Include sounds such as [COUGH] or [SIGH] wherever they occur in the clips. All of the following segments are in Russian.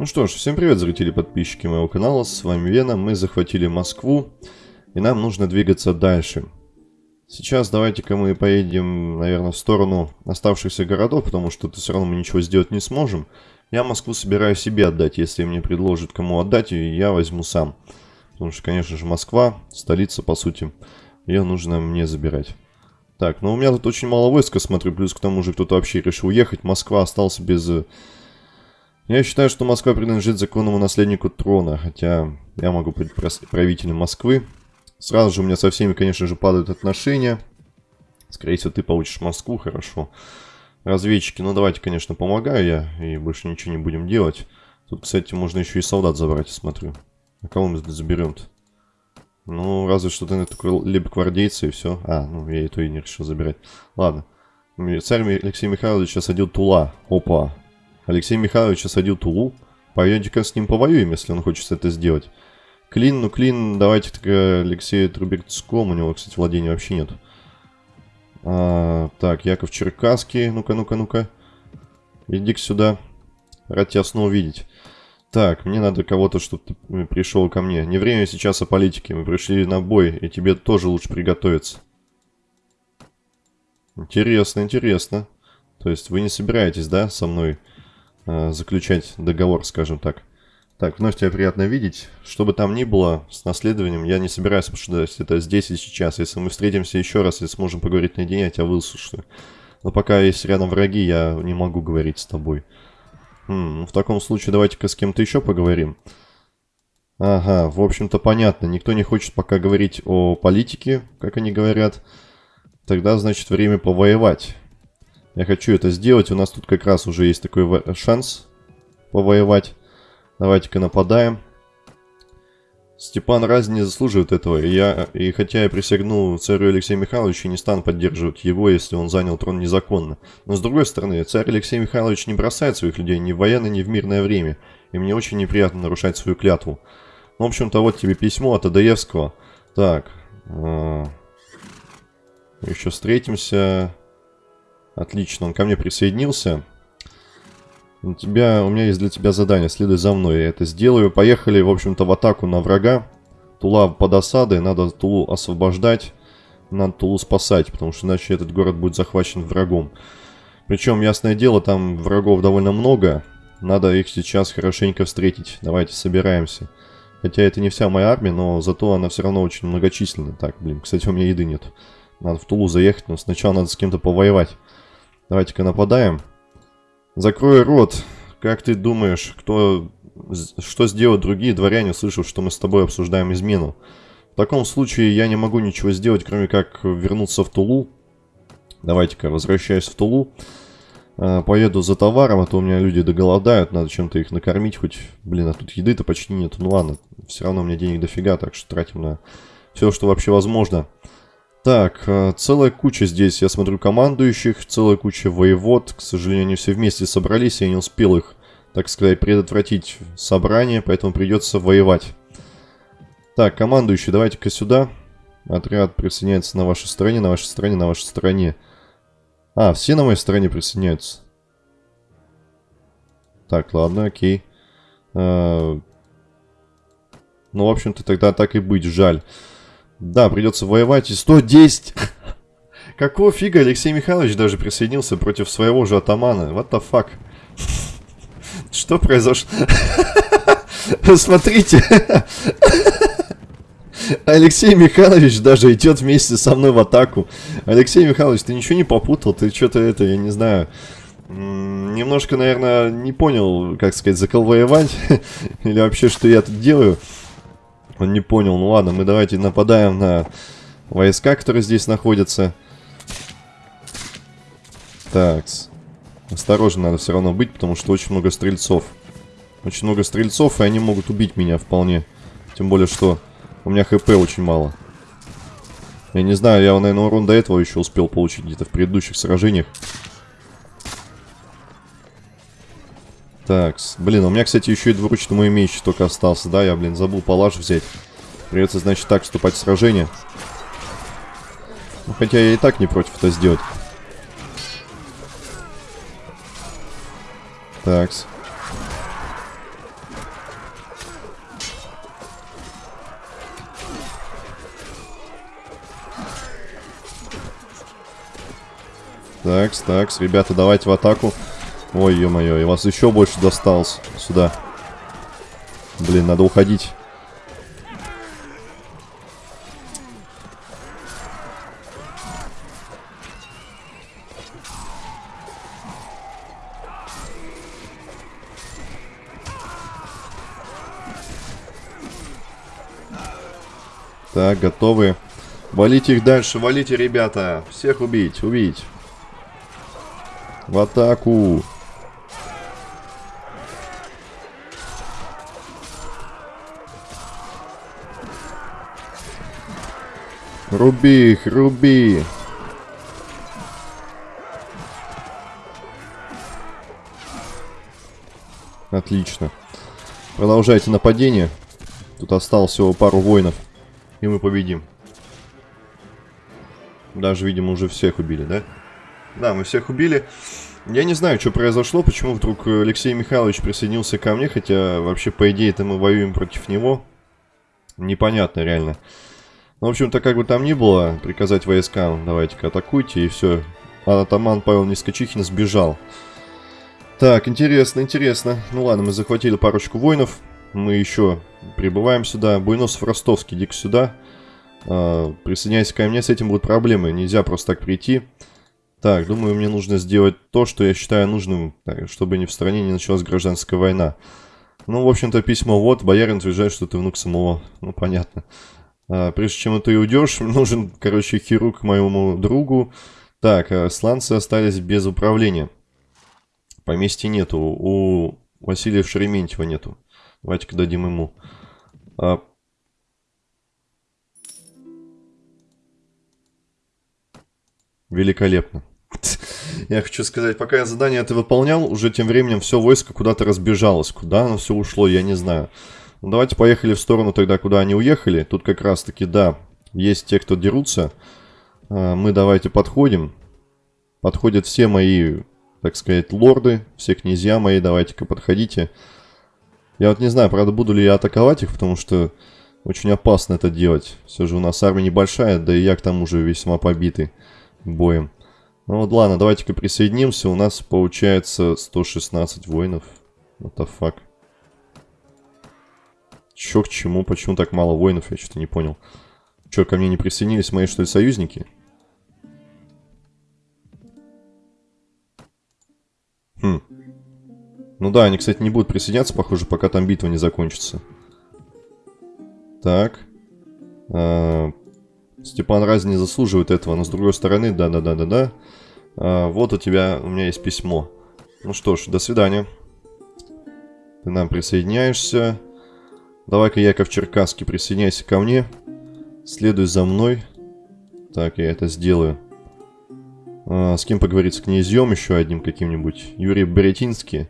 Ну что ж, всем привет, зрители и подписчики моего канала, с вами Вена, мы захватили Москву, и нам нужно двигаться дальше. Сейчас давайте-ка мы поедем, наверное, в сторону оставшихся городов, потому что все равно мы ничего сделать не сможем. Я Москву собираю себе отдать, если мне предложат кому отдать, и я возьму сам. Потому что, конечно же, Москва, столица, по сути, ее нужно мне забирать. Так, ну у меня тут очень мало войска, смотрю, плюс к тому же кто-то вообще решил уехать. Москва остался без э, я считаю, что Москва принадлежит законному наследнику трона, хотя я могу быть правителем Москвы. Сразу же у меня со всеми, конечно же, падают отношения. Скорее всего, ты получишь Москву, хорошо. Разведчики, ну давайте, конечно, помогаю я, и больше ничего не будем делать. Тут, кстати, можно еще и солдат забрать, смотрю. А кого мы заберем-то? Ну, разве что ты такой либо гвардейцы и все. А, ну, я и то и не решил забирать. Ладно. Царь Алексей Михайлович осадил Тула. Опа. Алексей Михайлович осадил Тулу. Пойдемте-ка с ним повоюем, если он хочет это сделать. Клин, ну Клин, давайте так Алексею Трубецкому, у него, кстати, владения вообще нет. А, так, Яков Черкасский, ну-ка, ну-ка, ну-ка. иди сюда. Рад тебя снова видеть. Так, мне надо кого-то, чтобы ты пришел ко мне. Не время сейчас о политике, мы пришли на бой, и тебе тоже лучше приготовиться. Интересно, интересно. То есть вы не собираетесь, да, со мной Э, заключать договор, скажем так. Так, вновь тебя приятно видеть. Что бы там ни было с наследованием, я не собираюсь обсуждать это здесь и сейчас. Если мы встретимся еще раз и сможем поговорить наедине, я тебя выслушаю. Но пока есть рядом враги, я не могу говорить с тобой. Хм, ну в таком случае давайте-ка с кем-то еще поговорим. Ага, в общем-то понятно. Никто не хочет пока говорить о политике, как они говорят. Тогда, значит, время повоевать. Я хочу это сделать. У нас тут как раз уже есть такой шанс повоевать. Давайте-ка нападаем. Степан Разин не заслуживает этого. И, я, и хотя я присягнул царю Алексею Михайловичу, не стану поддерживать его, если он занял трон незаконно. Но с другой стороны, царь Алексей Михайлович не бросает своих людей ни в военное, ни в мирное время. И мне очень неприятно нарушать свою клятву. В общем-то, вот тебе письмо от Адаевского. Так. Э, еще встретимся. Отлично, он ко мне присоединился. У, тебя, у меня есть для тебя задание, следуй за мной, я это сделаю. Поехали, в общем-то, в атаку на врага. Тула под осадой, надо Тулу освобождать, надо Тулу спасать, потому что иначе этот город будет захвачен врагом. Причем, ясное дело, там врагов довольно много, надо их сейчас хорошенько встретить. Давайте, собираемся. Хотя это не вся моя армия, но зато она все равно очень многочисленная. Так, блин, кстати, у меня еды нет. Надо в Тулу заехать, но сначала надо с кем-то повоевать. Давайте-ка нападаем. Закрой рот. Как ты думаешь, кто... Что сделают другие дворяне, услышав, что мы с тобой обсуждаем измену? В таком случае я не могу ничего сделать, кроме как вернуться в Тулу. Давайте-ка, возвращаюсь в Тулу. А, поеду за товаром, а то у меня люди доголодают, надо чем-то их накормить хоть. Блин, а тут еды-то почти нет. Ну ладно, все равно у меня денег дофига, так что тратим на все, что вообще возможно. Так, э, целая куча здесь, я смотрю, командующих, целая куча воевод. К сожалению, они все вместе собрались, я не успел их, так сказать, предотвратить собрание, поэтому придется воевать. Так, командующий, давайте-ка сюда. Отряд присоединяется на вашей стороне, на вашей стороне, на вашей стороне. А, все на моей стороне присоединяются. Так, ладно, окей. А, ну, в общем-то, тогда так и быть, жаль. Да, придется воевать. И 110... [LAUGHS] Какого фига Алексей Михайлович даже присоединился против своего же атамана? What the fuck? Что произошло? [LAUGHS] Смотрите. [LAUGHS] Алексей Михайлович даже идет вместе со мной в атаку. Алексей Михайлович, ты ничего не попутал? Ты что-то это, я не знаю... Немножко, наверное, не понял, как сказать, заколвоевать. Или вообще, что я тут делаю. Он не понял. Ну ладно, мы давайте нападаем на войска, которые здесь находятся. Так. Осторожно надо все равно быть, потому что очень много стрельцов. Очень много стрельцов, и они могут убить меня вполне. Тем более, что у меня хп очень мало. Я не знаю, я, наверное, урон до этого еще успел получить где-то в предыдущих сражениях. Так, блин, у меня, кстати, еще и двуручный мой меч только остался, да? Я, блин, забыл палаш взять. Придется, значит, так вступать в сражение. Ну, хотя я и так не против это сделать. Такс. Такс, такс, ребята, давайте в атаку. Ой, ё-моё, и вас еще больше досталось сюда. Блин, надо уходить. Так, готовы. Валите их дальше, валите, ребята. Всех убить, убить. В атаку. Руби их, руби. Отлично. Продолжайте нападение. Тут осталось всего пару воинов. И мы победим. Даже, видимо, уже всех убили, да? Да, мы всех убили. Я не знаю, что произошло, почему вдруг Алексей Михайлович присоединился ко мне, хотя вообще, по идее-то, мы воюем против него. Непонятно, реально. Ну, в общем-то, как бы там ни было, приказать войскам, давайте-ка атакуйте, и все. А атаман Павел Нискочихин сбежал. Так, интересно, интересно. Ну ладно, мы захватили парочку воинов. Мы еще прибываем сюда. Буйносов Ростовский, иди сюда. А, присоединяйся ко мне, с этим будут проблемы. Нельзя просто так прийти. Так, думаю, мне нужно сделать то, что я считаю нужным, чтобы не в стране не началась гражданская война. Ну, в общем-то, письмо вот. Боярин утверждает, что ты внук самого. Ну, понятно. А, прежде чем ты уйдешь, [LAUGHS] нужен, короче, хирург моему другу. Так, а сланцы остались без управления. Поместья нету. У Василия Шереметьева нету. Давайте-ка дадим ему. А... Великолепно. [LAUGHS] Я хочу сказать, пока я задание это выполнял, уже тем временем все войско куда-то разбежалось. Куда оно все ушло, я не знаю. Ну, давайте поехали в сторону тогда, куда они уехали. Тут как раз-таки, да, есть те, кто дерутся. А, мы давайте подходим. Подходят все мои, так сказать, лорды, все князья мои. Давайте-ка подходите. Я вот не знаю, правда, буду ли я атаковать их, потому что очень опасно это делать. Все же у нас армия небольшая, да и я к тому же весьма побитый боем. Ну вот ладно, давайте-ка присоединимся. У нас получается 116 воинов. What the fuck. Чё к чему? Почему так мало воинов? Я что-то не понял. Чё, ко мне не присоединились мои, что ли, союзники? Хм. Ну да, они, кстати, не будут присоединяться, похоже, пока там битва не закончится. Так. А, Степан Разин не заслуживает этого, но с другой стороны, да-да-да-да-да. А, вот у тебя, у меня есть письмо. Ну что ж, до свидания. Ты нам присоединяешься. Давай-ка, Яков Черкасский, присоединяйся ко мне. Следуй за мной. Так, я это сделаю. А, с кем поговорить? С князьем еще одним каким-нибудь? Юрий Беретинский.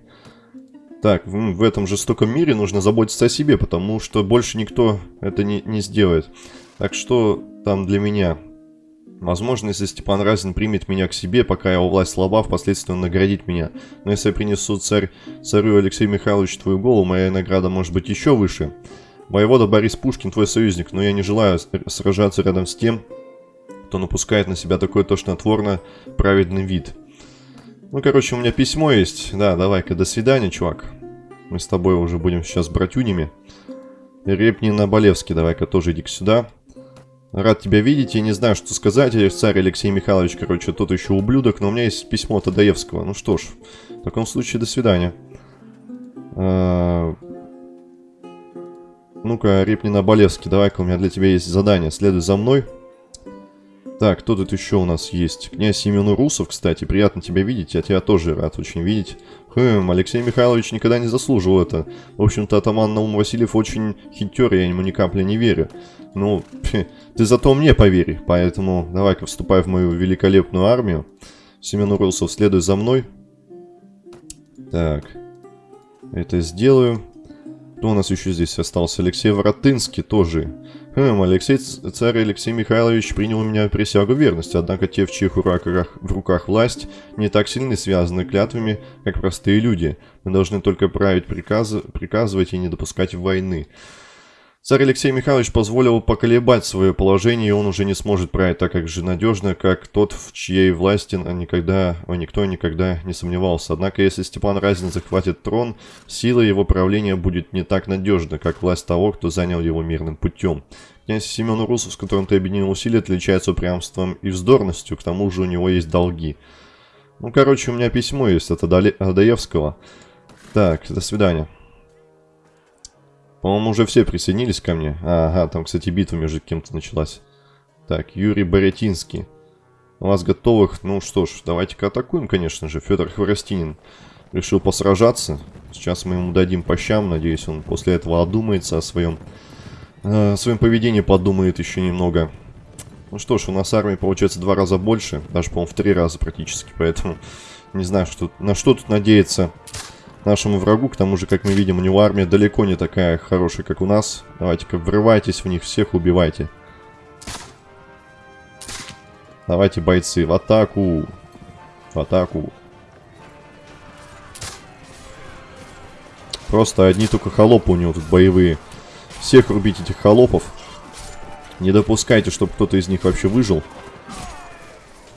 Так, в, в этом жестоком мире нужно заботиться о себе, потому что больше никто это не, не сделает. Так что там для меня? Возможно, если Степан Разин примет меня к себе, пока его власть слаба, впоследствии он наградит меня. Но если я принесу царь, царю Алексею Михайловичу твою голову, моя награда может быть еще выше. Воевода Борис Пушкин твой союзник, но я не желаю сражаться рядом с тем, кто напускает на себя такой тошнотворно праведный вид. Ну, короче, у меня письмо есть. Да, давай-ка, до свидания, чувак. Мы с тобой уже будем сейчас братюнями. Репнин Болевский, давай-ка тоже иди сюда. Рад тебя видеть, я не знаю, что сказать. Царь Алексей Михайлович, короче, тот еще ублюдок, но у меня есть письмо Тадаевского. Ну что ж, в таком случае, до свидания. А... Ну-ка, Репнина Болевский, давай-ка у меня для тебя есть задание. Следуй за мной. Так, кто тут еще у нас есть? Князь Семен Урусов, кстати, приятно тебя видеть, я тебя тоже рад очень видеть. Хм, Алексей Михайлович никогда не заслужил это. В общем-то, атаман Наум Васильев очень хитер, я ему ни капли не верю. Ну, [LAUGHS] ты зато мне поверь, поэтому давай-ка вступай в мою великолепную армию. Семен Урусов, следуй за мной. Так, это сделаю. Кто у нас еще здесь остался? Алексей Воротынский тоже. Хм, Алексей, царь Алексей Михайлович принял у меня присягу верности, однако те, в чьих руках, в руках власть, не так сильно связаны клятвами, как простые люди. Мы должны только править приказы, приказывать и не допускать войны. Царь Алексей Михайлович позволил поколебать свое положение, и он уже не сможет править так как же надежно, как тот, в чьей власти никогда, о, никто никогда не сомневался. Однако, если Степан Разин захватит трон, сила его правления будет не так надежна, как власть того, кто занял его мирным путем. Князь Семен Урусов, с которым ты объединил усилия, отличается упрямством и вздорностью, к тому же у него есть долги. Ну, короче, у меня письмо есть от Адаевского. Так, до свидания. По-моему, уже все присоединились ко мне. ага, там, кстати, битва между кем-то началась. Так, Юрий Боретинский. У вас готовых... Ну что ж, давайте-ка атакуем, конечно же. Федор Хворостинин решил посражаться. Сейчас мы ему дадим по щам. Надеюсь, он после этого одумается о своем... Э, своем поведении подумает еще немного. Ну что ж, у нас армии получается два раза больше. Даже, по-моему, в три раза практически. Поэтому не знаю, что, на что тут надеяться нашему врагу. К тому же, как мы видим, у него армия далеко не такая хорошая, как у нас. Давайте-ка врывайтесь в них, всех убивайте. Давайте, бойцы, в атаку. В атаку. Просто одни только холопы у него тут боевые. Всех рубить этих холопов. Не допускайте, чтобы кто-то из них вообще выжил.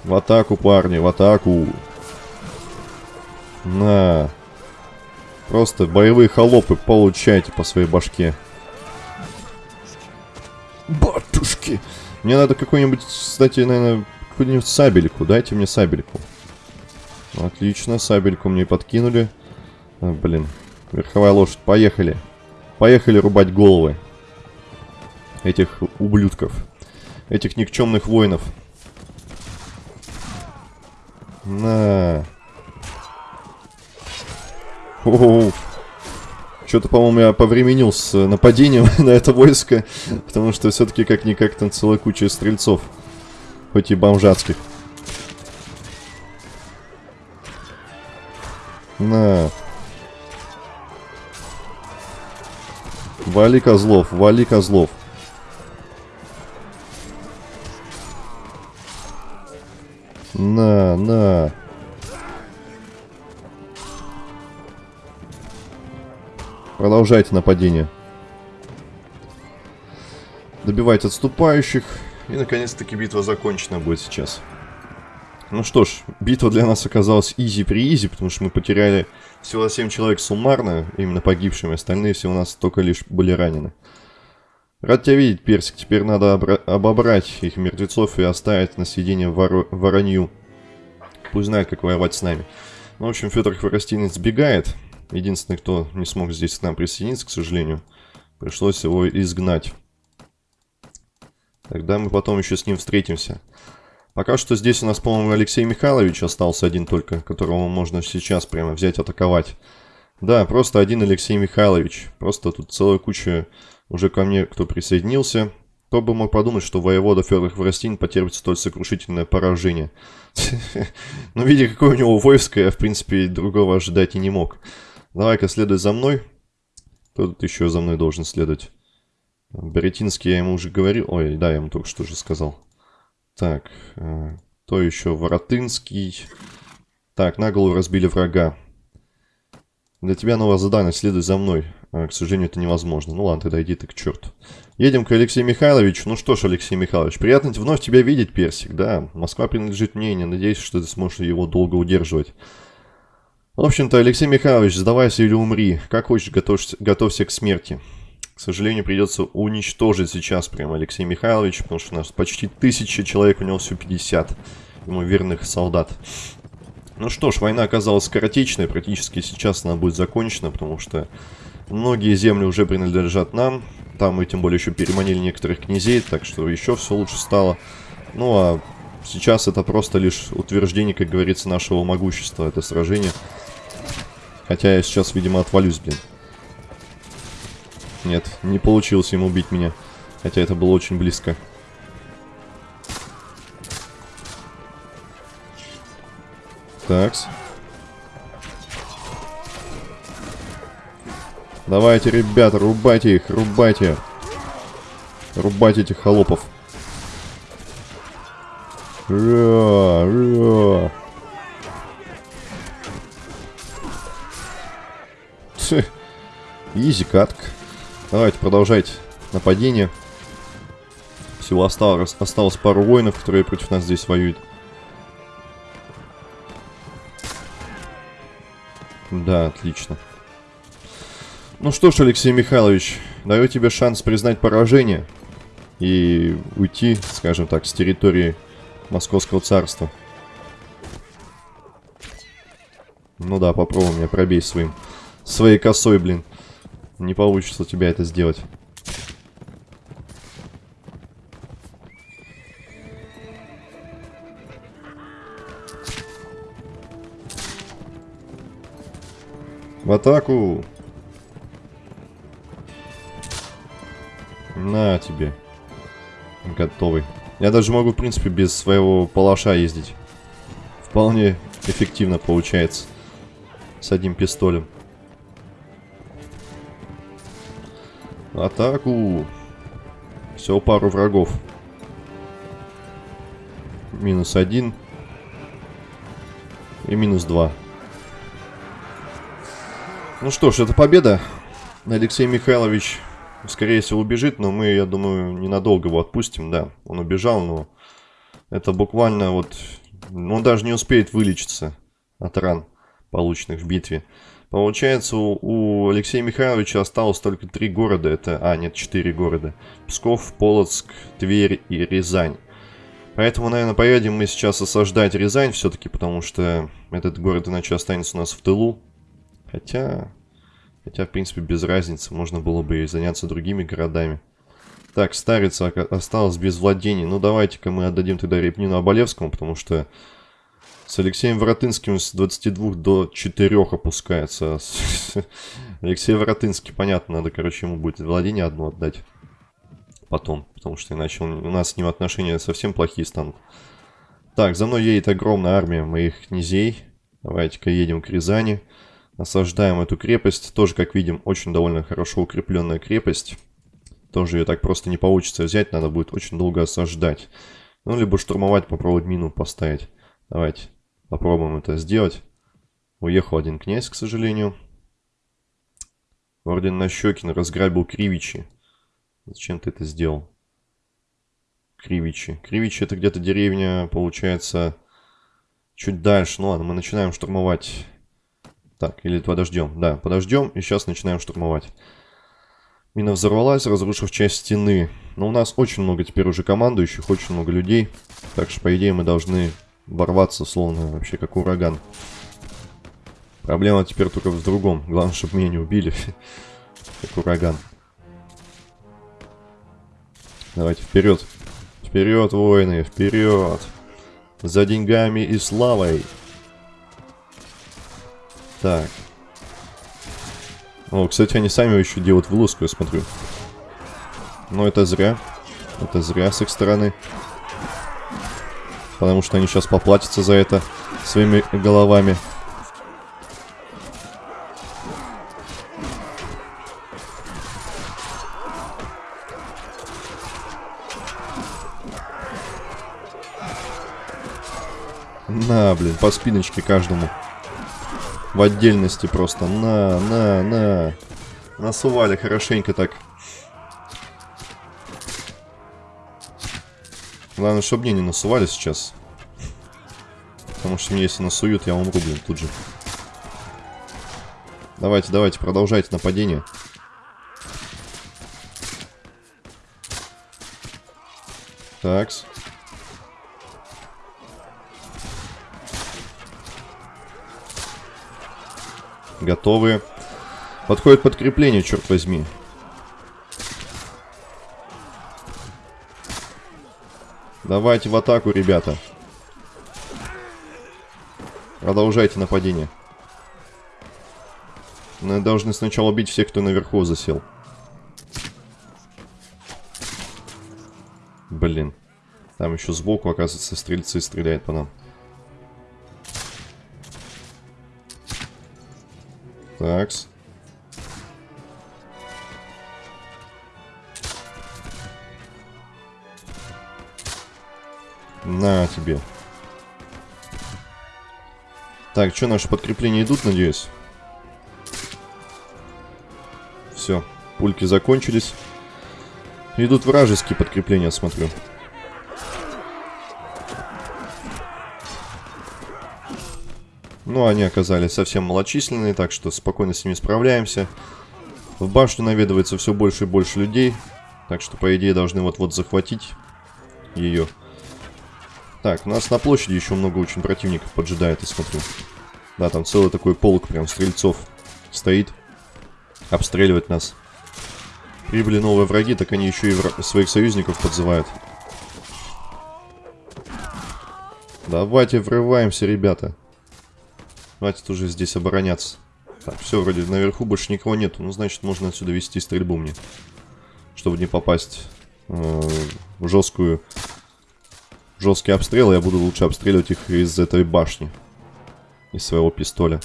В атаку, парни, в атаку. На. Просто боевые холопы получайте по своей башке. Батушки! Мне надо какой-нибудь, кстати, наверное, какую-нибудь сабельку. Дайте мне сабельку. Отлично, сабельку мне подкинули. А, блин, верховая лошадь. Поехали. Поехали рубать головы. Этих ублюдков. Этих никчемных воинов. На. Что-то, по-моему, я повременил с нападением [LAUGHS] на это войско, потому что все-таки как-никак там целая куча стрельцов, хоть и бомжатских. На. Вали козлов, вали козлов. На, на. Продолжайте нападение. Добивайте отступающих. И, наконец-таки, битва закончена будет сейчас. Ну что ж, битва для нас оказалась изи при изи, потому что мы потеряли всего 7 человек суммарно, именно погибшими. Остальные все у нас только лишь были ранены. Рад тебя видеть, Персик. Теперь надо обобрать их мертвецов и оставить на съедение вор воронью. Пусть знает, как воевать с нами. Ну, в общем, Федор Хворостинец сбегает. Единственный, кто не смог здесь к нам присоединиться, к сожалению, пришлось его изгнать. Тогда мы потом еще с ним встретимся. Пока что здесь у нас, по-моему, Алексей Михайлович остался один только, которого можно сейчас прямо взять, атаковать. Да, просто один Алексей Михайлович. Просто тут целая куча уже ко мне, кто присоединился. Кто бы мог подумать, что воевода Федор Хворостин потерпит столь сокрушительное поражение. [LAUGHS] Но видя, какое у него войско, я, в принципе, другого ожидать и не мог. Давай-ка следуй за мной. Кто тут еще за мной должен следовать? Беретинский я ему уже говорил. Ой, да, я ему только что же сказал. Так, э, кто еще? Воротынский. Так, на голову разбили врага. Для тебя новое задание, следуй за мной. А, к сожалению, это невозможно. Ну ладно, тогда иди ты к черту. Едем к Алексею Михайловичу. Ну что ж, Алексей Михайлович, приятно вновь тебя видеть, Персик. Да, Москва принадлежит мне, не надеюсь, что ты сможешь его долго удерживать. В общем-то, Алексей Михайлович, сдавайся или умри. Как хочешь, готовься, готовься к смерти. К сожалению, придется уничтожить сейчас прям Алексей Михайлович, потому что у нас почти тысяча человек, у него всего 50 ему верных солдат. Ну что ж, война оказалась скоротечной, практически сейчас она будет закончена, потому что многие земли уже принадлежат нам. Там мы тем более еще переманили некоторых князей, так что еще все лучше стало. Ну а сейчас это просто лишь утверждение, как говорится, нашего могущества, это сражение. Хотя я сейчас, видимо, отвалюсь, блин. Нет, не получилось ему убить меня. Хотя это было очень близко. Такс. Давайте, ребята, рубайте их, рубайте. Рубайте этих холопов. Ра, ра. Изи катка. Давайте, продолжайте. нападение. Всего осталось, осталось пару воинов, которые против нас здесь воюют. Да, отлично. Ну что ж, Алексей Михайлович, даю тебе шанс признать поражение и уйти, скажем так, с территории Московского царства. Ну да, попробуй меня пробей своим, своей косой, блин. Не получится у тебя это сделать. В атаку! На тебе. Готовый. Я даже могу, в принципе, без своего палаша ездить. Вполне эффективно получается. С одним пистолем. Атаку! Всего пару врагов. Минус один. И минус два. Ну что ж, это победа. Алексей Михайлович, скорее всего, убежит, но мы, я думаю, ненадолго его отпустим, да. Он убежал, но это буквально вот... Он даже не успеет вылечиться от ран, полученных в битве. Получается, у, у Алексея Михайловича осталось только три города. Это, а, нет, четыре города. Псков, Полоцк, Тверь и Рязань. Поэтому, наверное, поедем мы сейчас осаждать Рязань все-таки, потому что этот город иначе останется у нас в тылу. Хотя, хотя, в принципе, без разницы. Можно было бы и заняться другими городами. Так, Старица осталась без владений. Ну, давайте-ка мы отдадим тогда Репнину Оболевскому, потому что с Алексеем Воротынским с 22 до 4 опускается. [LAUGHS] Алексей Воротынский, понятно, надо, короче, ему будет владение одно отдать. Потом, потому что иначе он, у нас с ним отношения совсем плохие станут. Так, за мной едет огромная армия моих князей. Давайте-ка едем к Рязани. Осаждаем эту крепость. Тоже, как видим, очень довольно хорошо укрепленная крепость. Тоже ее так просто не получится взять. Надо будет очень долго осаждать. Ну, либо штурмовать, попробовать мину поставить. Давайте попробуем это сделать. Уехал один князь, к сожалению. Орден Нащекин разграбил Кривичи. Зачем ты это сделал? Кривичи. Кривичи это где-то деревня, получается, чуть дальше. Ну ладно, мы начинаем штурмовать так, или подождем. Да, подождем и сейчас начинаем штурмовать. Мина взорвалась, разрушив часть стены. Но у нас очень много теперь уже командующих, очень много людей. Так что, по идее, мы должны ворваться, словно вообще как ураган. Проблема теперь только в другом. Главное, чтобы меня не убили. [LAUGHS] как ураган. Давайте вперед. Вперед, воины, вперед. За деньгами и славой. Так. О, кстати, они сами еще делают вылазку, я смотрю. Но это зря. Это зря с их стороны. Потому что они сейчас поплатятся за это своими головами. На, блин, по спиночке каждому. В отдельности просто. На, на, на. Насували хорошенько так. Главное, чтобы мне не насували сейчас. Потому что мне если насуют, я умру, блин, тут же. Давайте, давайте, продолжайте нападение. Такс. Готовы. Подходит подкрепление, черт возьми. Давайте в атаку, ребята. Продолжайте нападение. Мы должны сначала убить всех, кто наверху засел. Блин. Там еще сбоку, оказывается, стрельцы стреляют по нам. Такс. На тебе. Так, что, наши подкрепления идут, надеюсь? Все, пульки закончились. Идут вражеские подкрепления, смотрю. Ну, они оказались совсем малочисленные, так что спокойно с ними справляемся. В башню наведывается все больше и больше людей. Так что, по идее, должны вот-вот захватить ее. Так, у нас на площади еще много очень противников поджидает, я смотрю. Да, там целый такой полк прям стрельцов стоит. Обстреливать нас. Прибыли новые враги, так они еще и своих союзников подзывают. Давайте врываемся, ребята. Хватит уже здесь обороняться. Так, все, вроде наверху больше никого нету. Ну, значит, можно отсюда вести стрельбу мне. Чтобы не попасть э, в жесткую... Жесткий обстрел, я буду лучше обстреливать их из этой башни. Из своего пистоля.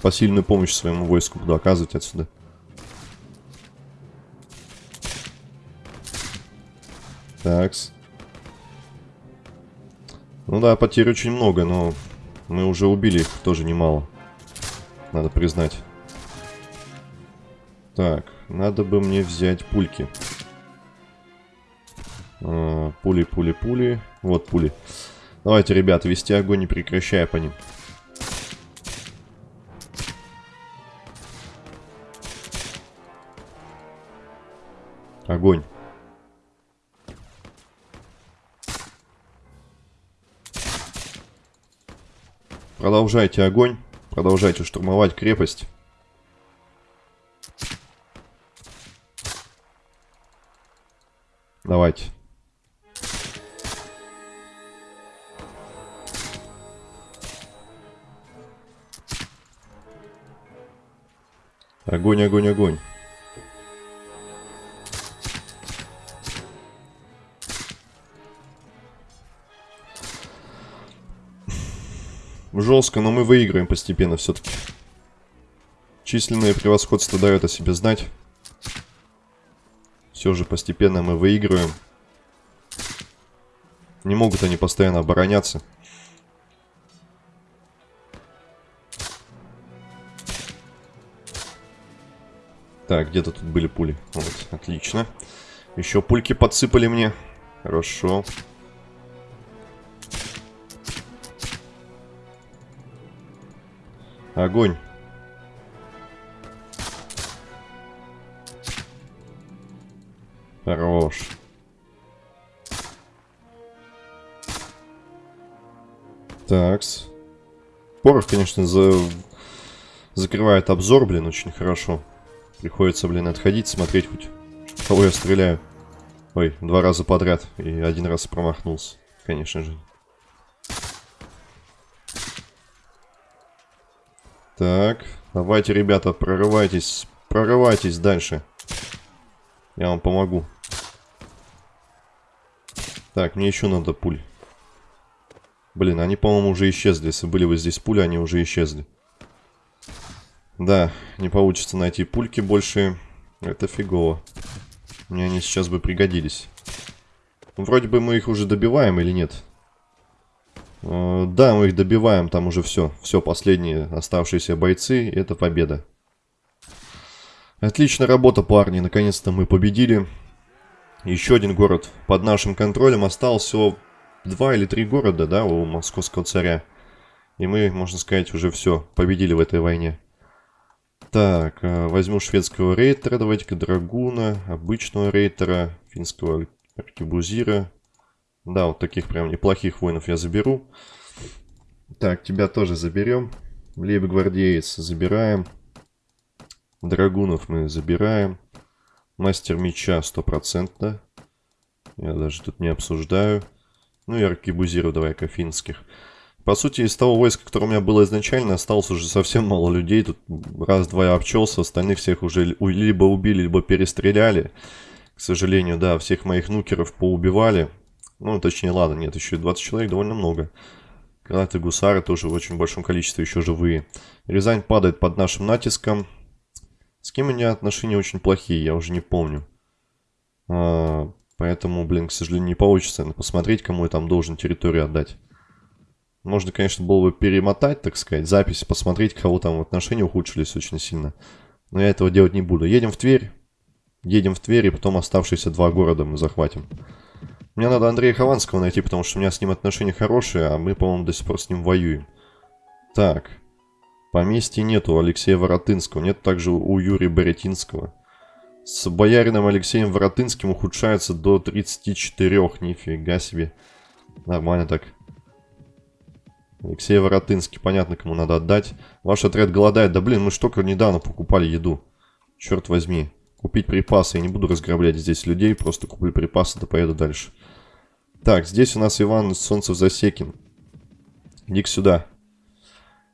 Посильную помощь своему войску буду оказывать отсюда. Такс. Ну да, потерь очень много, но мы уже убили их тоже немало. Надо признать. Так, надо бы мне взять пульки. А, пули, пули, пули. Вот пули. Давайте, ребята, вести огонь, не прекращая по ним. Огонь. Продолжайте огонь. Продолжайте штурмовать крепость. Давайте. Огонь, огонь, огонь. Жестко, но мы выиграем постепенно все-таки. Численное превосходство дает о себе знать. Все же постепенно мы выигрываем. Не могут они постоянно обороняться. Так, где-то тут были пули. Вот, отлично. Еще пульки подсыпали мне. Хорошо. Хорошо. Огонь. Хорош. Такс. Порох, конечно, за... закрывает обзор, блин, очень хорошо. Приходится, блин, отходить, смотреть хоть, кого я стреляю. Ой, два раза подряд и один раз промахнулся, конечно же. Так, давайте, ребята, прорывайтесь. Прорывайтесь дальше. Я вам помогу. Так, мне еще надо пуль. Блин, они, по-моему, уже исчезли. Если были бы здесь пули, они уже исчезли. Да, не получится найти пульки больше. Это фигово. Мне они сейчас бы пригодились. Вроде бы мы их уже добиваем или нет? Э, да, мы их добиваем, там уже все. Все, последние оставшиеся бойцы, это победа. Отличная работа, парни, наконец-то мы победили. Еще один город под нашим контролем. Осталось всего два или три города, да, у московского царя. И мы, можно сказать, уже все, победили в этой войне. Так, э, возьму шведского рейтера, давайте-ка драгуна, обычного рейтера, финского аркебузира, да, вот таких прям неплохих воинов я заберу. Так, тебя тоже заберем. Лейб-гвардеец забираем. Драгунов мы забираем. Мастер меча стопроцентно. Я даже тут не обсуждаю. Ну и аркебузиру давай-ка финских. По сути, из того войска, которое у меня было изначально, осталось уже совсем мало людей. Тут раз-два я обчелся, остальных всех уже либо убили, либо перестреляли. К сожалению, да, всех моих нукеров поубивали. Ну, точнее, ладно, нет, еще 20 человек довольно много. Гранаты гусары тоже в очень большом количестве еще живые. Рязань падает под нашим натиском. С кем у меня отношения очень плохие, я уже не помню. А, поэтому, блин, к сожалению, не получится посмотреть, кому я там должен территорию отдать. Можно, конечно, было бы перемотать, так сказать, запись, посмотреть, кого там отношения ухудшились очень сильно. Но я этого делать не буду. Едем в Тверь. Едем в Тверь, и потом оставшиеся два города мы захватим. Мне надо Андрея Хованского найти, потому что у меня с ним отношения хорошие, а мы, по-моему, до сих пор с ним воюем. Так. Поместья нету у Алексея Воротынского, нет также у Юрия Боретинского. С боярином Алексеем Воротынским ухудшается до 34, нифига себе. Нормально так. Алексей Воротынский, понятно, кому надо отдать. Ваш отряд голодает. Да блин, мы ж только недавно покупали еду. Черт возьми. Купить припасы. Я не буду разграблять здесь людей, просто куплю припасы, да поеду дальше. Так, здесь у нас Иван Солнцев Засекин. иди сюда.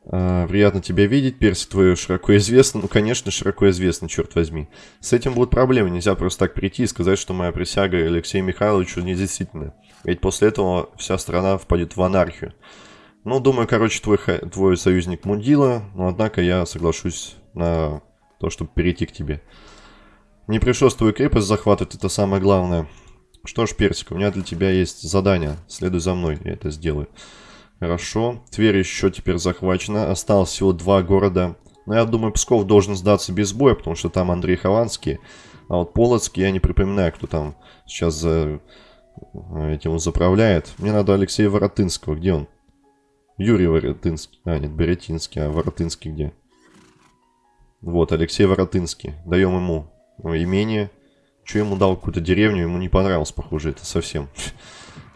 А, приятно тебя видеть, персик твой широко известно. Ну, конечно, широко известно, черт возьми. С этим будут проблемы. Нельзя просто так прийти и сказать, что моя присяга Алексею Михайловичу недействительна. Ведь после этого вся страна впадет в анархию. Ну, думаю, короче, твой, твой союзник Мудила, но однако я соглашусь на то, чтобы перейти к тебе. Не пришлось твою крепость захватывать, это самое главное. Что ж, Персик, у меня для тебя есть задание. Следуй за мной, я это сделаю. Хорошо. Тверь еще теперь захвачена. Осталось всего два города. Но я думаю, Псков должен сдаться без боя, потому что там Андрей Хованский. А вот Полоцкий, я не припоминаю, кто там сейчас за этим заправляет. Мне надо Алексея Воротынского. Где он? Юрий Воротынский. А, нет, Беретинский. А Воротынский где? Вот, Алексей Воротынский. Даем ему имение. Что ему дал какую-то деревню, ему не понравилось, похоже, это совсем.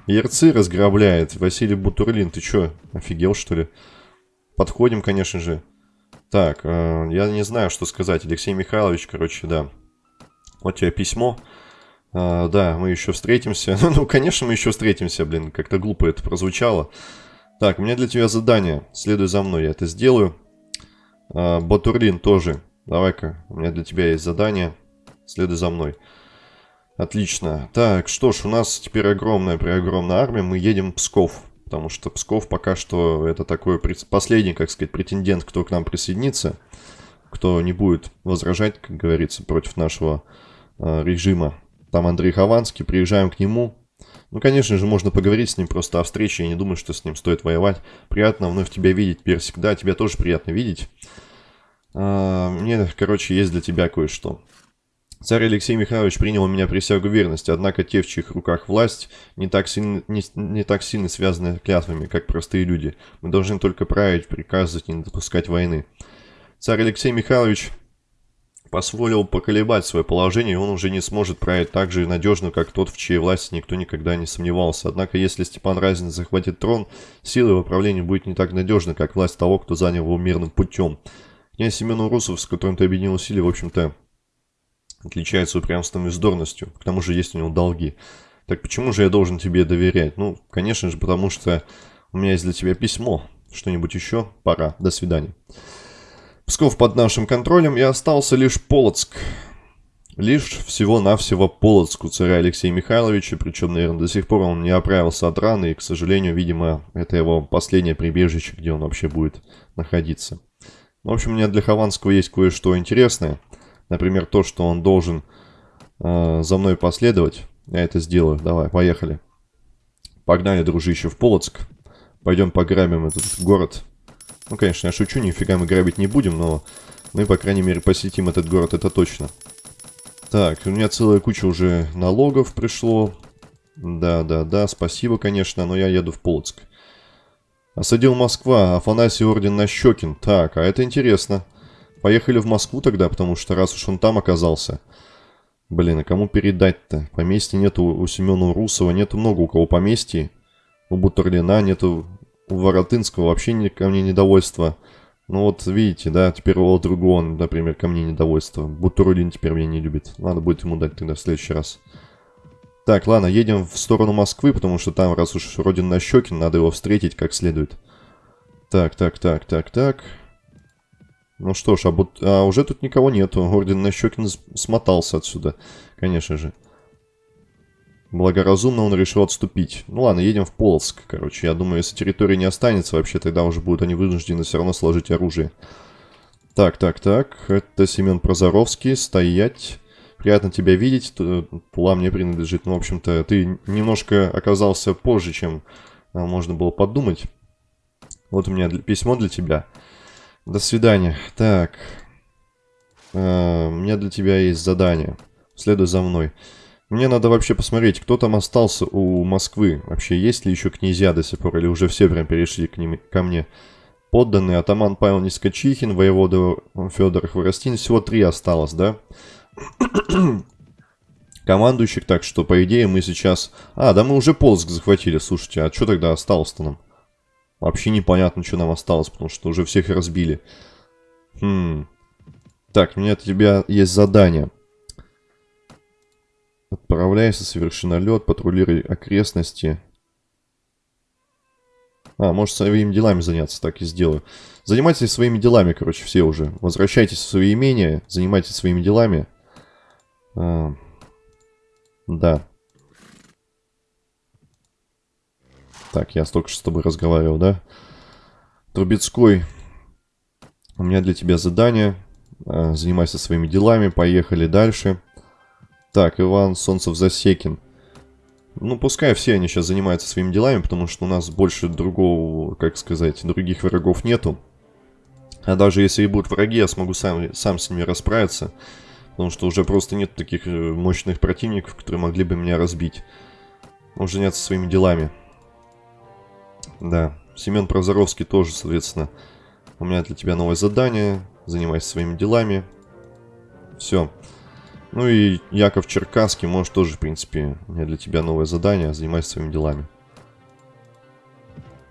Ярцы разграбляет. Василий Бутурлин, ты что, офигел, что ли? Подходим, конечно же. Так, э, я не знаю, что сказать. Алексей Михайлович, короче, да. Вот тебе письмо. Э, да, мы еще встретимся. [LAUGHS] ну, конечно, мы еще встретимся, блин. Как-то глупо это прозвучало. Так, у меня для тебя задание. Следуй за мной, я это сделаю. А, Батурлин тоже. Давай-ка, у меня для тебя есть задание. Следуй за мной. Отлично. Так, что ж, у нас теперь огромная-преогромная армия. Мы едем в Псков. Потому что Псков пока что это такой последний, как сказать, претендент, кто к нам присоединится. Кто не будет возражать, как говорится, против нашего э, режима. Там Андрей Хованский. Приезжаем к нему. Ну, конечно же, можно поговорить с ним просто о встрече. Я не думаю, что с ним стоит воевать. Приятно вновь тебя видеть, Персик. Да, тебя тоже приятно видеть. А, мне, короче, есть для тебя кое-что. Царь Алексей Михайлович принял у меня присягу верности, однако те, в чьих руках власть, не так, сильно, не, не так сильно связаны клятвами, как простые люди. Мы должны только править, приказывать и не допускать войны. Царь Алексей Михайлович позволил поколебать свое положение, и он уже не сможет править так же надежно, как тот, в чьей власти никто никогда не сомневался. Однако, если Степан Разин захватит трон, сила его правления будет не так надежна, как власть того, кто занял его мирным путем. Князь Семен Урусов, с которым ты объединил усилия, в общем-то, отличается упрямством и вздорностью. К тому же есть у него долги. Так почему же я должен тебе доверять? Ну, конечно же, потому что у меня есть для тебя письмо. Что-нибудь еще? Пора. До свидания. Псков под нашим контролем, и остался лишь Полоцк. Лишь всего-навсего Полоцк у царя Алексея Михайловича, причем, наверное, до сих пор он не оправился от раны, и, к сожалению, видимо, это его последнее прибежище, где он вообще будет находиться. В общем, у меня для Хованского есть кое-что интересное. Например, то, что он должен э, за мной последовать. Я это сделаю. Давай, поехали. Погнали, дружище, в Полоцк. Пойдем пограбим этот город. Ну, конечно, я шучу, нифига мы грабить не будем, но мы, по крайней мере, посетим этот город, это точно. Так, у меня целая куча уже налогов пришло. Да, да, да, спасибо, конечно, но я еду в Полоцк. Осадил Москва, Афанасий Орден Нащекин. Так, а это интересно. Поехали в Москву тогда, потому что раз уж он там оказался. Блин, а кому передать-то? Поместья нету у Семена Русова, нету много у кого поместья. У Бутерлина нету у Воротынского вообще не, ко мне недовольство. Ну вот, видите, да, теперь у другого, например, ко мне недовольство. Бутурулин теперь меня не любит. Надо будет ему дать тогда в следующий раз. Так, ладно, едем в сторону Москвы, потому что там, раз уж Родин Нащекин, надо его встретить как следует. Так, так, так, так, так. Ну что ж, а, бут... а уже тут никого нету. Орден Нащекин смотался отсюда, конечно же. Благоразумно он решил отступить. Ну ладно, едем в Полоцк, короче. Я думаю, если территории не останется вообще, тогда уже будут они вынуждены все равно сложить оружие. Так, так, так. Это Семен Прозоровский. Стоять. Приятно тебя видеть. Пула мне принадлежит. Ну, в общем-то, ты немножко оказался позже, чем а, можно было подумать. Вот у меня письмо для тебя. До свидания. Так. А, у меня для тебя есть задание. Следуй за мной. Мне надо вообще посмотреть, кто там остался у Москвы. Вообще, есть ли еще князья до сих пор, или уже все прям перешли к ним, ко мне. Подданный атаман Павел Нискочихин, воевода Федор Хворостин. Всего три осталось, да? [CLEARS THROAT] Командующих, так что, по идее, мы сейчас... А, да мы уже Полск захватили, слушайте, а что тогда осталось-то нам? Вообще непонятно, что нам осталось, потому что уже всех разбили. Хм. Так, у меня от тебя есть задание. Отправляйся, соверши налет, патрулируй окрестности. А, может своими делами заняться, так и сделаю. Занимайтесь своими делами, короче, все уже. Возвращайтесь в свои имения, занимайтесь своими делами. А, да. Так, я столько что с тобой разговаривал, да? Трубецкой, у меня для тебя задание. А, занимайся своими делами, поехали дальше. Так, Иван Солнцев-Засекин. Ну, пускай все они сейчас занимаются своими делами, потому что у нас больше другого, как сказать, других врагов нету. А даже если и будут враги, я смогу сам, сам с ними расправиться. Потому что уже просто нет таких э, мощных противников, которые могли бы меня разбить. Он заняться своими делами. Да, Семен Прозоровский тоже, соответственно. У меня для тебя новое задание. Занимайся своими делами. Все. Ну и Яков Черкасский, может тоже, в принципе, у меня для тебя новое задание, занимайся своими делами.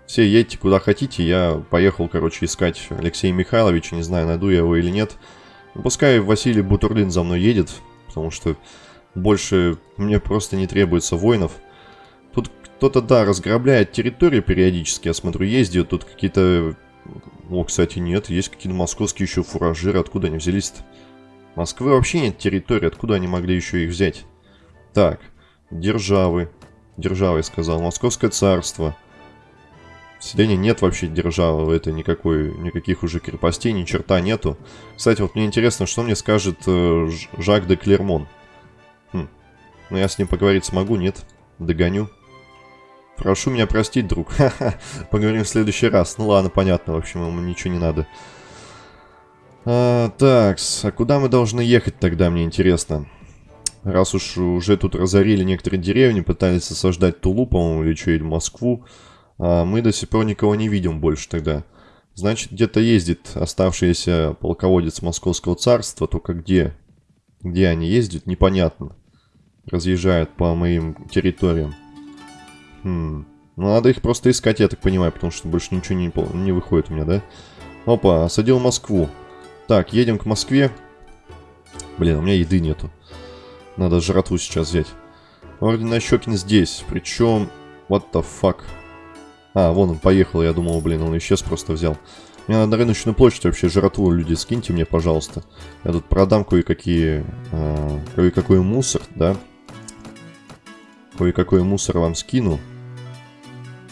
Все едьте куда хотите, я поехал, короче, искать Алексея Михайловича, не знаю, найду я его или нет. Ну, пускай Василий Бутурлин за мной едет, потому что больше мне просто не требуется воинов. Кто-то, да, разграбляет территорию периодически, я смотрю, ездит, тут какие-то... О, кстати, нет, есть какие-то московские еще фуражиры, откуда они взялись-то? Москвы вообще нет территории, откуда они могли еще их взять? Так, державы. Державы, я сказал. Московское царство. В Селении нет вообще державы, это никакой, никаких уже крепостей, ни черта нету. Кстати, вот мне интересно, что мне скажет э, Жак де Клермон. Хм. Ну, я с ним поговорить смогу, нет? Догоню. Прошу меня простить, друг. [LAUGHS] Поговорим в следующий раз. Ну ладно, понятно, в общем, ему ничего не надо. А, так, а куда мы должны ехать тогда, мне интересно? Раз уж уже тут разорили некоторые деревни, пытались осаждать Тулу, по-моему, или что, или Москву, а мы до сих пор никого не видим больше тогда. Значит, где-то ездит оставшийся полководец Московского царства, только где? Где они ездят, непонятно. Разъезжают по моим территориям. Хм. Ну, надо их просто искать, я так понимаю, потому что больше ничего не, не выходит у меня, да? Опа, осадил Москву. Так, едем к Москве. Блин, у меня еды нету. Надо жратву сейчас взять. Орден Нащекин здесь. Причем... What the fuck? А, вон он поехал. Я думал, блин, он исчез, просто взял. Мне надо рыночную площадь вообще жратву, люди, скиньте мне, пожалуйста. Я тут продам кое-какие... Э, кое-какой мусор, да? Кое-какой мусор вам скину.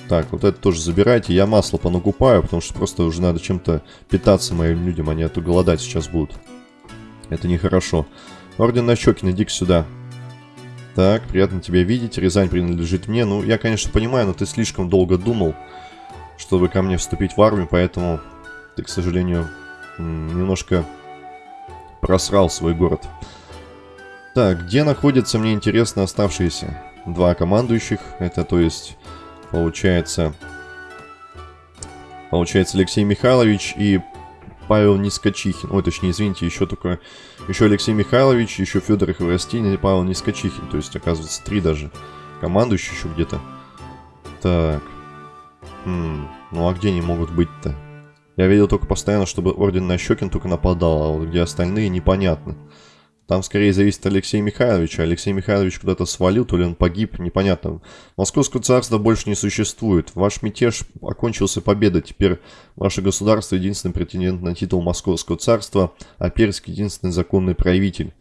Так, вот это тоже забирайте. Я масло понакупаю, потому что просто уже надо чем-то питаться моим людям. Они а то голодать сейчас будут. Это нехорошо. Орден Нащекин, иди сюда. Так, приятно тебя видеть. Рязань принадлежит мне. Ну, я, конечно, понимаю, но ты слишком долго думал, чтобы ко мне вступить в армию, поэтому ты, к сожалению, немножко просрал свой город. Так, где находятся, мне интересно, оставшиеся два командующих? Это, то есть, Получается... Получается Алексей Михайлович и Павел Нискочихин. Ой, точнее, извините, еще только... Еще Алексей Михайлович, еще Федор Хворостин и Павел Нискочихин. То есть, оказывается, три даже. Командующий еще где-то. Так. Хм. Ну, а где они могут быть-то? Я видел только постоянно, чтобы Орден Нащекин только нападал, а вот где остальные, непонятно. Там скорее зависит от Алексея Михайловича. Алексей Михайлович куда-то свалил, то ли он погиб, непонятно. Московского царства больше не существует. Ваш мятеж окончился победой. Теперь ваше государство единственный претендент на титул Московского царства, а Перск единственный законный правитель.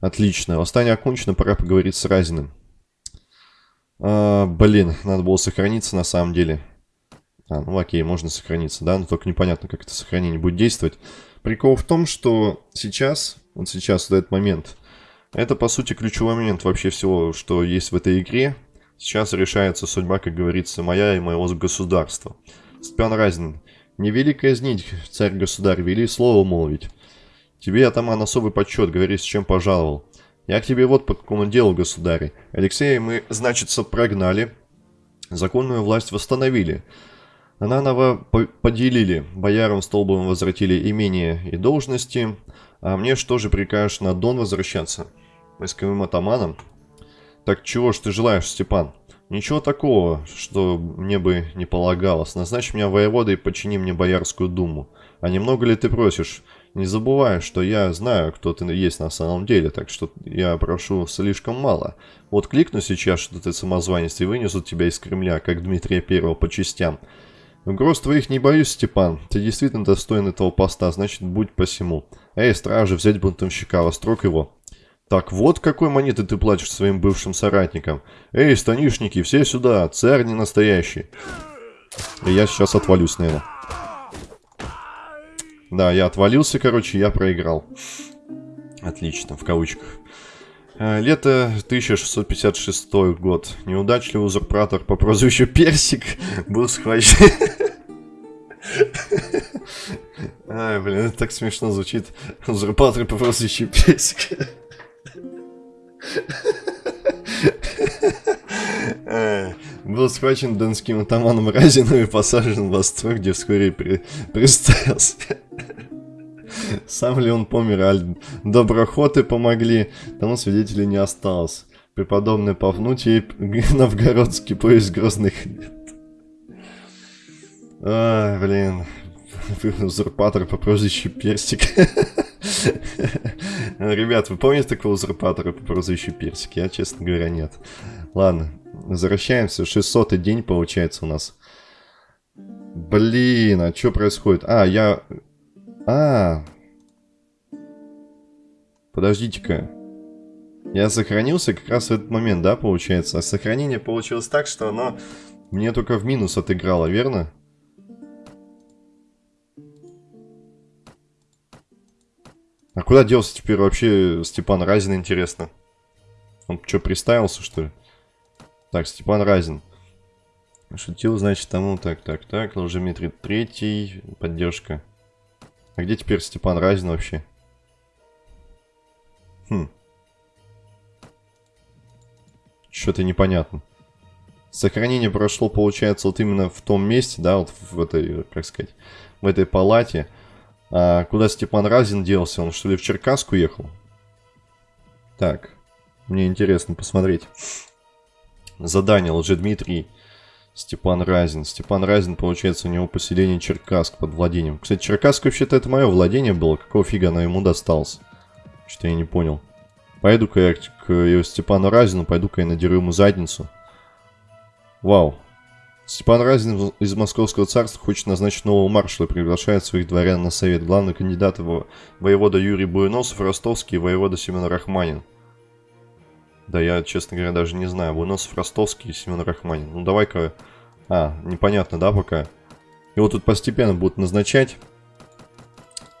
Отлично. Восстание окончено, пора поговорить с Разиным. А, блин, надо было сохраниться на самом деле. А, ну окей, можно сохраниться, да, но только непонятно, как это сохранение будет действовать. Прикол в том, что сейчас вот сейчас, в этот момент. Это, по сути, ключевой момент вообще всего, что есть в этой игре. Сейчас решается судьба, как говорится, моя и моего государства. Степан Разин. Не вели казнить, царь-государь, вели слово молвить. Тебе, атаман, особый почет, говори, с чем пожаловал. Я к тебе вот по какому делу, государь. Алексея мы, значится, прогнали, законную власть восстановили. Наново поделили, боярам столбом возвратили имение и должности, а мне что же прикажешь на Дон возвращаться? Войсковым атаманом? Так чего ж ты желаешь, Степан? Ничего такого, что мне бы не полагалось. Назначь меня воеводой и подчини мне Боярскую думу. А немного ли ты просишь? Не забывай, что я знаю, кто ты есть на самом деле, так что я прошу слишком мало. Вот кликну сейчас, что ты самозванец, и вынесут тебя из Кремля, как Дмитрия Первого по частям. Угроз твоих не боюсь, Степан. Ты действительно достоин этого поста, значит, будь посему. Эй, стражи, взять бунтовщика, вострок его. Так вот, какой монеты ты платишь своим бывшим соратникам. Эй, станишники, все сюда, царь не настоящий. И я сейчас отвалюсь, наверное. Да, я отвалился, короче, я проиграл. Отлично, в кавычках. Э, лето 1656 год. Неудачливый узурпатор по прозвищу Персик был схвачен... Ай, блин, это так смешно звучит. Узурпатор по прозвищу Персик. Э, был схвачен донским атаманом Разином и посажен в острог, где вскоре при... [LAUGHS] Сам ли он помер, аль доброхоты помогли, тому свидетелей не осталось. Преподобный Пафнутий [LAUGHS] новгородский поезд грозных лет. Ай, блин. [LAUGHS] Узурпатор по прозвищу Персик. Ребят, вы помните такого узурпатора по прозвищу Персик? Я, честно говоря, нет. Ладно, возвращаемся. 600 день получается у нас. Блин, а что происходит? А, я... А. Подождите-ка. Я сохранился как раз в этот момент, да, получается? А сохранение получилось так, что оно мне только в минус отыграло, верно? А куда делся теперь вообще Степан Разин, интересно? Он что, приставился, что ли? Так, Степан Разин. Шутил, значит, тому, так, так, так, Лжеметрий третий, поддержка. А где теперь Степан Разин вообще? Хм. Что-то непонятно. Сохранение прошло, получается, вот именно в том месте, да, вот в этой, как сказать, в этой палате. А куда Степан Разин делся? Он что ли в Черкасск уехал? Так, мне интересно посмотреть. Задание Лжедмитрий Степан Разин. Степан Разин, получается, у него поселение Черкасск под владением. Кстати, Черкасск вообще-то это мое владение было. Какого фига оно ему досталось? Что-то я не понял. Пойду-ка я к Степану Разину, пойду-ка я надеру ему задницу. Вау, Степан Разин из Московского царства хочет назначить нового маршала и приглашает своих дворян на совет. Главный кандидат его воевода Юрий Буеносов, Ростовский и воевода Семен Рахманин. Да, я, честно говоря, даже не знаю. Буеносов, Ростовский и Семен Рахманин. Ну, давай-ка... А, непонятно, да, пока? Его тут постепенно будут назначать.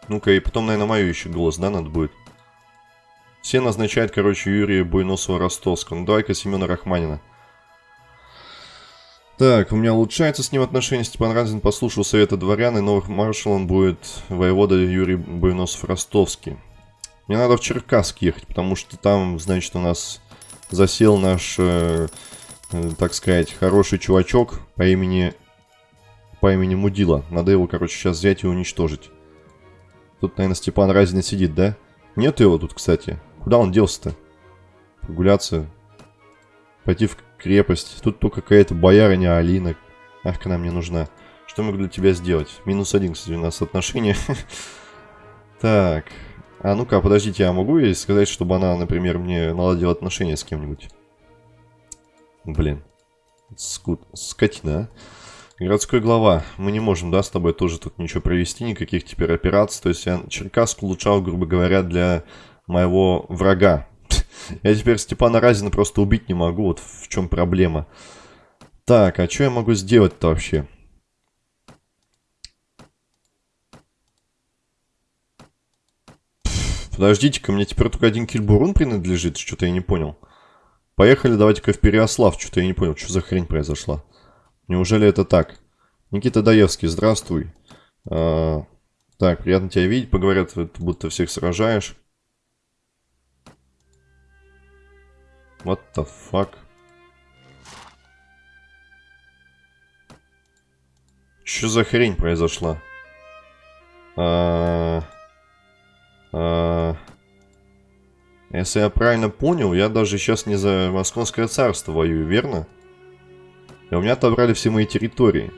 Ну-ка, и потом, наверное, мою еще голос, да, надо будет? Все назначают, короче, Юрия Буйносова Ростовского. Ну, давай-ка Семена Рахманина. Так, у меня улучшается с ним отношение. Степан Разин послушал совета дворян, и новых маршалом будет воевода Юрий Буйносов-Ростовский. Мне надо в Черкасск ехать, потому что там, значит, у нас засел наш, э, э, так сказать, хороший чувачок по имени, по имени Мудила. Надо его, короче, сейчас взять и уничтожить. Тут, наверное, Степан Разин сидит, да? Нет его тут, кстати. Куда он делся-то? Прогуляться. Пойти в крепость. Тут только какая-то боярыня Алина. Ах, она мне нужна. Что могу для тебя сделать? Минус один, кстати, у нас отношения. [LAUGHS] Так. А ну-ка, подождите, я могу ей сказать, чтобы она, например, мне наладила отношения с кем-нибудь? Блин. Скут... Скотина, а? Городской глава. Мы не можем, да, с тобой тоже тут ничего провести, никаких теперь операций. То есть я Черкасск улучшал, грубо говоря, для моего врага. [LAUGHS] Я теперь Степана Разина просто убить не могу, вот в чем проблема. Так, а что я могу сделать-то вообще? Подождите-ка, мне теперь только один кильбурун принадлежит, что-то я не понял. Поехали, давайте-ка в Переослав, что-то я не понял, что за хрень произошла. Неужели это так? Никита Даевский, здравствуй. А, так, приятно тебя видеть, поговорят, будто всех сражаешь. What the fuck? Что за хрень произошла? А... А... Если я правильно понял, я даже сейчас не за Московское царство воюю, верно? И у меня отобрали все мои территории.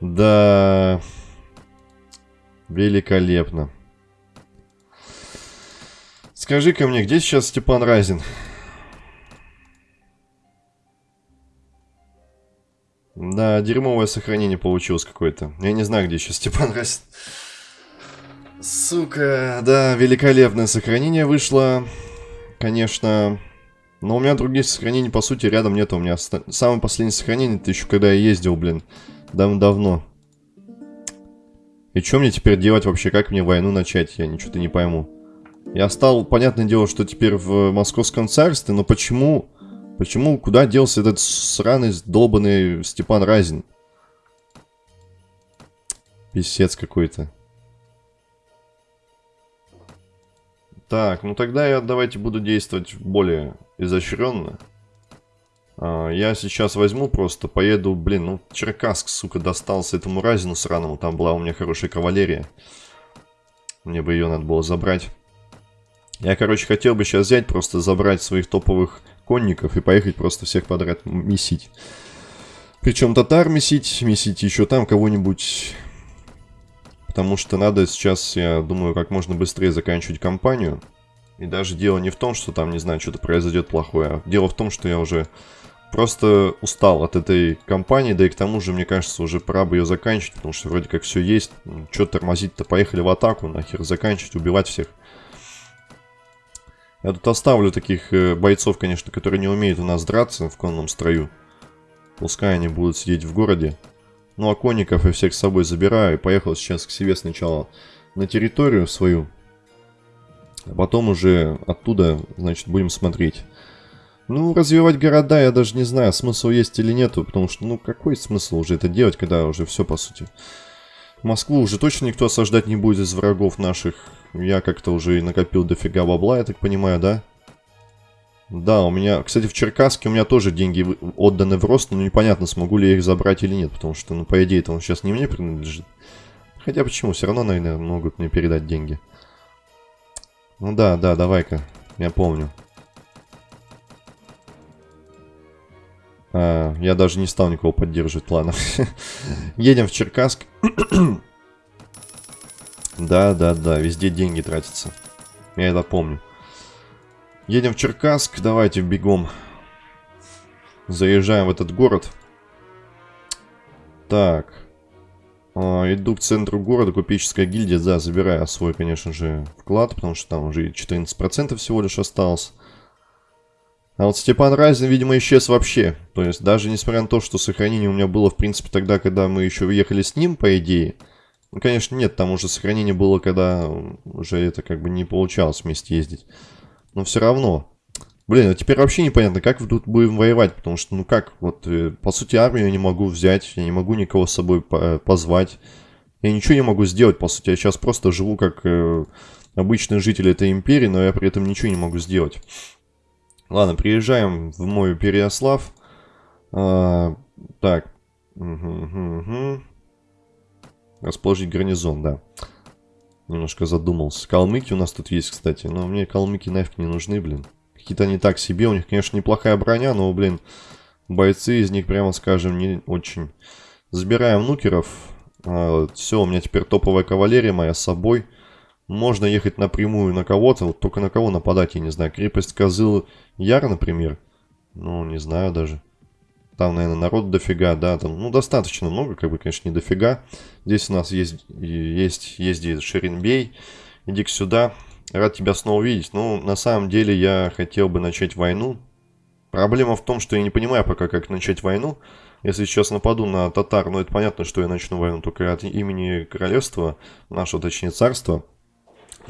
Да... Великолепно. Скажи-ка мне, где сейчас Степан Разин? Да, дерьмовое сохранение получилось какое-то. Я не знаю, где сейчас Степан Разин. Сука, да, великолепное сохранение вышло. Конечно. Но у меня других сохранений, по сути, рядом нет. У меня самое последнее сохранение, это еще когда я ездил, блин, давно-давно. И что мне теперь делать вообще? Как мне войну начать? Я ничего-то не пойму. Я стал, понятное дело, что теперь в Московском царстве, но почему... Почему, куда делся этот сраный, долбанный Степан Разин? Писец какой-то. Так, ну тогда я давайте буду действовать более изощренно. А, я сейчас возьму просто, поеду, блин, ну Черкасск, сука, достался этому Разину сраному. Там была у меня хорошая кавалерия. Мне бы ее надо было забрать. Я, короче, хотел бы сейчас взять, просто забрать своих топовых конников и поехать просто всех подряд месить. Причем татар месить, месить еще там кого-нибудь. Потому что надо сейчас, я думаю, как можно быстрее заканчивать кампанию. И даже дело не в том, что там, не знаю, что-то произойдет плохое. А дело в том, что я уже просто устал от этой компании, да и к тому же, мне кажется, уже пора бы ее заканчивать, потому что вроде как все есть. Что тормозить-то? Поехали в атаку, нахер заканчивать, убивать всех. Я тут оставлю таких э, бойцов, конечно, которые не умеют у нас драться в конном строю. Пускай они будут сидеть в городе. Ну а конников я всех с собой забираю и поехал сейчас к себе сначала на территорию свою. А потом уже оттуда, значит, будем смотреть. Ну, развивать города я даже не знаю, смысл есть или нету, потому что, ну, какой смысл уже это делать, когда уже все, по сути. Москву уже точно никто осаждать не будет из врагов наших. Я как-то уже накопил дофига бабла, я так понимаю, да? Да, у меня, кстати, в Черкасске у меня тоже деньги отданы в рост, но непонятно, смогу ли я их забрать или нет, потому что, ну, по идее, это он сейчас не мне принадлежит. Хотя почему, все равно, наверное, могут мне передать деньги. Ну да, да, давай-ка, я помню. А, я даже не стал никого поддерживать, ладно. [LAUGHS] Едем в Черкасск. [CLEARS THROAT] да, да, да, везде деньги тратятся. Я это помню. Едем в Черкасск, давайте бегом. Заезжаем в этот город. Так. А, иду к центру города, купеческая гильдия, да, забираю свой, конечно же, вклад, потому что там уже 14% всего лишь осталось. А вот Степан Разин, видимо, исчез вообще. То есть даже несмотря на то, что сохранение у меня было, в принципе, тогда, когда мы еще уехали с ним, по идее. Ну, конечно, нет, там уже сохранение было, когда уже это как бы не получалось вместе ездить. Но все равно. Блин, а теперь вообще непонятно, как тут будем воевать, потому что, ну как, вот, э, по сути, армию я не могу взять, я не могу никого с собой позвать. Я ничего не могу сделать, по сути, я сейчас просто живу как э, обычный житель этой империи, но я при этом ничего не могу сделать. Ладно, приезжаем в мой Переослав. А, так. Угу, угу, угу. Расположить гарнизон, да. Немножко задумался. Калмыки у нас тут есть, кстати. Но мне калмыки нафиг не нужны, блин. Какие-то они так себе. У них, конечно, неплохая броня, но, блин, бойцы из них, прямо скажем, не очень. Забираем нукеров. А, все, у меня теперь топовая кавалерия моя с собой. Можно ехать напрямую на кого-то, вот только на кого нападать, я не знаю. Крепость Козыл Яр, например. Ну, не знаю даже. Там, наверное, народ дофига, да, там, ну, достаточно много, как бы, конечно, не дофига. Здесь у нас есть, есть, ездит Шеренбей. Иди сюда. Рад тебя снова увидеть. Ну, на самом деле, я хотел бы начать войну. Проблема в том, что я не понимаю пока, как начать войну. Если сейчас нападу на татар, ну, это понятно, что я начну войну только от имени королевства, нашего, точнее, царства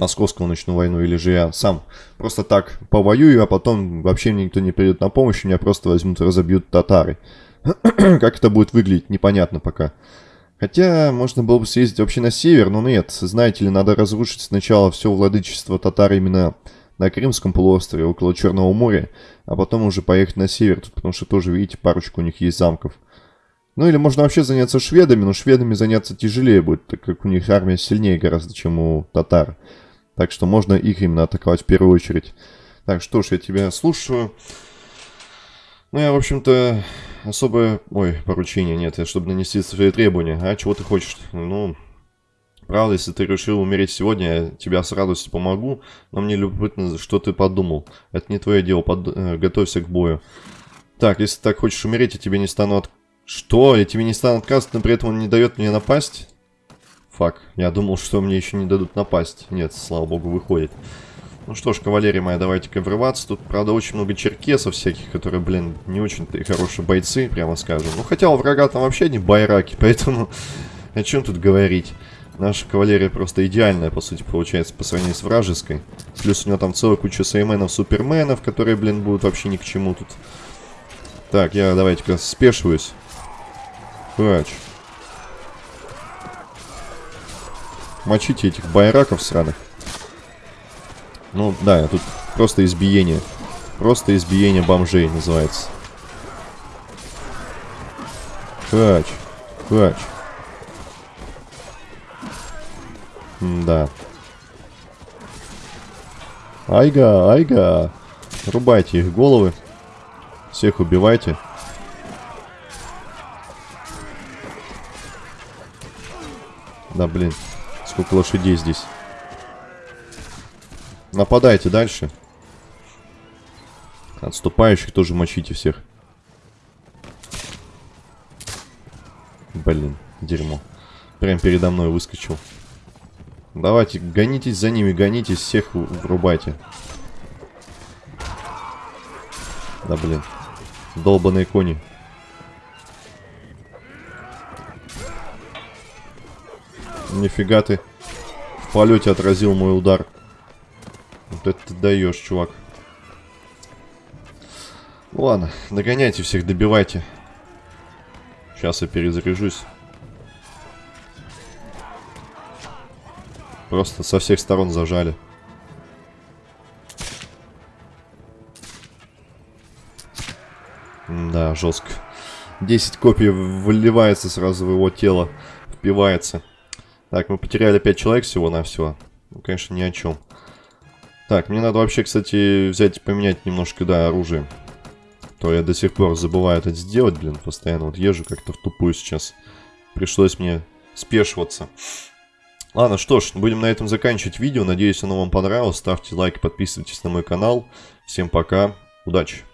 московскую ночную войну, или же я сам просто так повоюю, а потом вообще никто не придет на помощь, меня просто возьмут и разобьют татары. [CLEARS THROAT] как это будет выглядеть, непонятно пока. Хотя, можно было бы съездить вообще на север, но нет. Знаете ли, надо разрушить сначала все владычество татар именно на Крымском полуострове, около Черного моря, а потом уже поехать на север, потому что тоже, видите, парочку у них есть замков. Ну или можно вообще заняться шведами, но шведами заняться тяжелее будет, так как у них армия сильнее гораздо, чем у татар. Так что можно их именно атаковать в первую очередь. Так, что ж, я тебя слушаю. Ну, я, в общем-то, особое... Ой, поручение нет, чтобы нанести свои требования. А, чего ты хочешь? Ну, правда, если ты решил умереть сегодня, я тебя с радостью помогу, но мне любопытно, что ты подумал. Это не твое дело, под... Э, готовься к бою. Так, если так хочешь умереть, я тебе не стану от... Что? Я тебе не стану отказывать, но при этом он не дает мне напасть? Фак, я думал, что мне еще не дадут напасть. Нет, слава богу, выходит. Ну что ж, кавалерия моя, давайте-ка врываться. Тут, правда, очень много черкесов всяких, которые, блин, не очень-то хорошие бойцы, прямо скажем. Ну, хотя у врага там вообще не байраки, [LAUGHS] поэтому о чем тут говорить. Наша кавалерия просто идеальная, по сути, получается, по сравнению с вражеской. Плюс у него там целая куча сейменов, суперменов, которые, блин, будут вообще ни к чему тут. Так, я давайте-ка спешиваюсь. Хач. Мочите этих байраков сраных. Ну, да, тут просто избиение. Просто избиение бомжей называется. Хач. Хач. да. Айга, айга. Рубайте их головы. Всех убивайте. Да, блин. Сколько лошадей здесь. Нападайте дальше. Отступающих тоже мочите всех. Блин, дерьмо. Прям передо мной выскочил. Давайте, гонитесь за ними, гонитесь, всех врубайте. Да блин. Долбаные кони. Нифига ты. В полете отразил мой удар. Вот это ты даешь, чувак. Ладно, догоняйте всех, добивайте. Сейчас я перезаряжусь. Просто со всех сторон зажали. Да, жестко. 10 копий выливается сразу в его тело. Впивается. Так, мы потеряли 5 человек всего-навсего. Ну, конечно, ни о чем. Так, мне надо вообще, кстати, взять и поменять немножко, да, оружие. То я до сих пор забываю это сделать, блин, постоянно вот езжу как-то в тупую сейчас. Пришлось мне спешиваться. Ладно, что ж, будем на этом заканчивать видео. Надеюсь, оно вам понравилось. Ставьте лайк, подписывайтесь на мой канал. Всем пока, удачи!